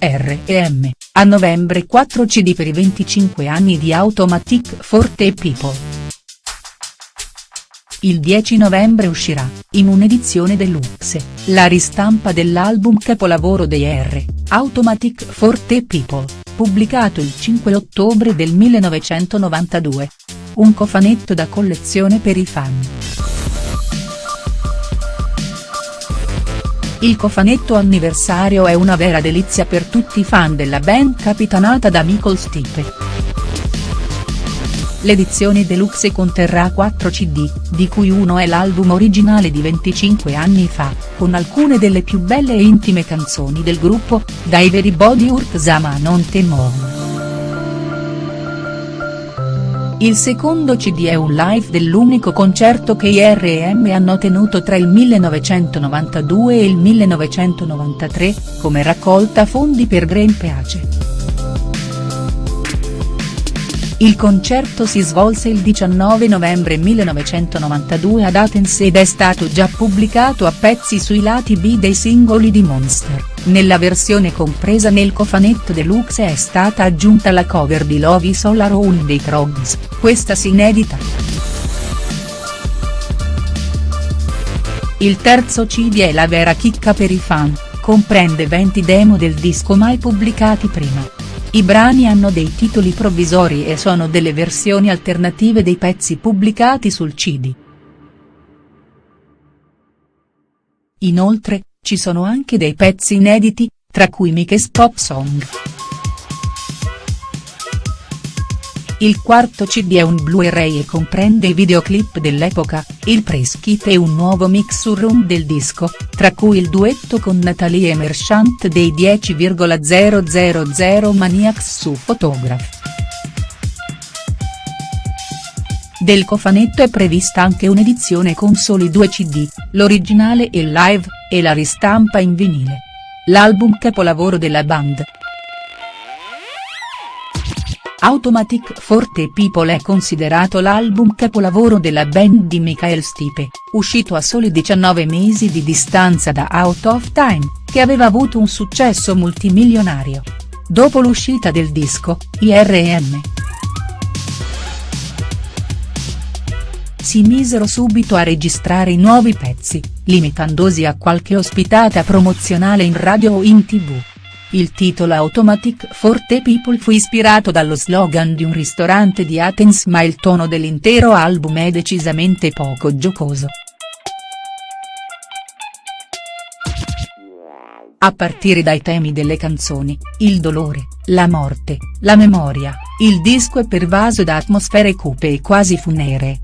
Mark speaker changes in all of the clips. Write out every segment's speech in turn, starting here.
Speaker 1: R&M, a novembre 4 cd per i 25 anni di Automatic Forte People. Il 10 novembre uscirà, in un'edizione deluxe, la ristampa dell'album capolavoro dei R, Automatic Forte People, pubblicato il 5 ottobre del 1992. Un cofanetto da collezione per i fan. Il cofanetto anniversario è una vera delizia per tutti i fan della band capitanata da Michael Stipe. L'edizione deluxe conterrà 4 cd, di cui uno è l'album originale di 25 anni fa, con alcune delle più belle e intime canzoni del gruppo, da Everybody Hurt Zama Non Te Il secondo cd è un live dell'unico concerto che i R&M hanno tenuto tra il 1992 e il 1993, come raccolta fondi per Green Peace. Il concerto si svolse il 19 novembre 1992 ad Athens ed è stato già pubblicato a pezzi sui lati B dei singoli di Monster, nella versione compresa nel cofanetto deluxe è stata aggiunta la cover di Love is All Around dei Krogs, questa si inedita. Il terzo CD è la vera chicca per i fan, comprende 20 demo del disco mai pubblicati prima. I brani hanno dei titoli provvisori e sono delle versioni alternative dei pezzi pubblicati sul cd. Inoltre, ci sono anche dei pezzi inediti, tra cui Mike's Pop Song. Il quarto cd è un Blu-ray e comprende i videoclip dell'epoca, il press kit e un nuovo mix sul room del disco, tra cui il duetto con Natalie Merchant dei 10,000 Maniacs su Photograph. Del cofanetto è prevista anche un'edizione con soli due cd, l'originale e live, e la ristampa in vinile. L'album capolavoro della band. Automatic Forte People è considerato l'album capolavoro della band di Michael Stipe, uscito a soli 19 mesi di distanza da Out of Time, che aveva avuto un successo multimilionario. Dopo l'uscita del disco, IRM. Si misero subito a registrare i nuovi pezzi, limitandosi a qualche ospitata promozionale in radio o in tv. Il titolo Automatic Forte People fu ispirato dallo slogan di un ristorante di Athens ma il tono dell'intero album è decisamente poco giocoso. A partire dai temi delle canzoni, il dolore, la morte, la memoria, il disco è pervaso da atmosfere cupe e quasi funeree.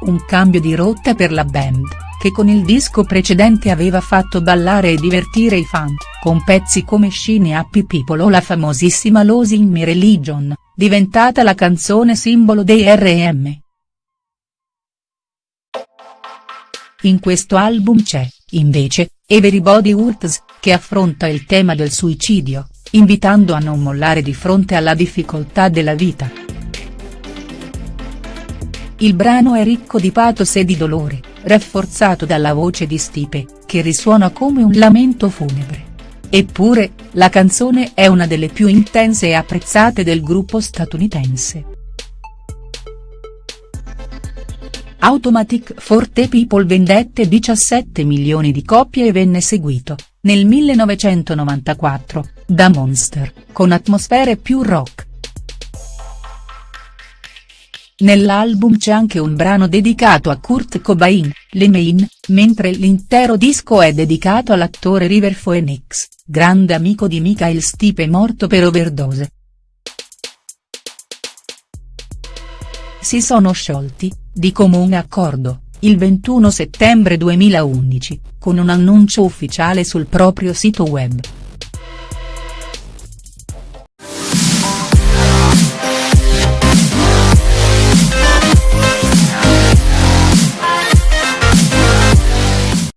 Speaker 1: Un cambio di rotta per la band che con il disco precedente aveva fatto ballare e divertire i fan, con pezzi come Shiny Happy People o la famosissima Losing My Religion, diventata la canzone simbolo dei R&M. In questo album c'è, invece, Everybody Hurts, che affronta il tema del suicidio, invitando a non mollare di fronte alla difficoltà della vita. Il brano è ricco di pathos e di dolore, rafforzato dalla voce di Stipe, che risuona come un lamento funebre. Eppure, la canzone è una delle più intense e apprezzate del gruppo statunitense. Automatic Forte People vendette 17 milioni di copie e venne seguito, nel 1994, da Monster, con atmosfere più rock. Nell'album c'è anche un brano dedicato a Kurt Cobain, Le Main, mentre l'intero disco è dedicato all'attore River Phoenix, grande amico di Michael Stipe morto per overdose. Si sono sciolti, di comune accordo, il 21 settembre 2011, con un annuncio ufficiale sul proprio sito web.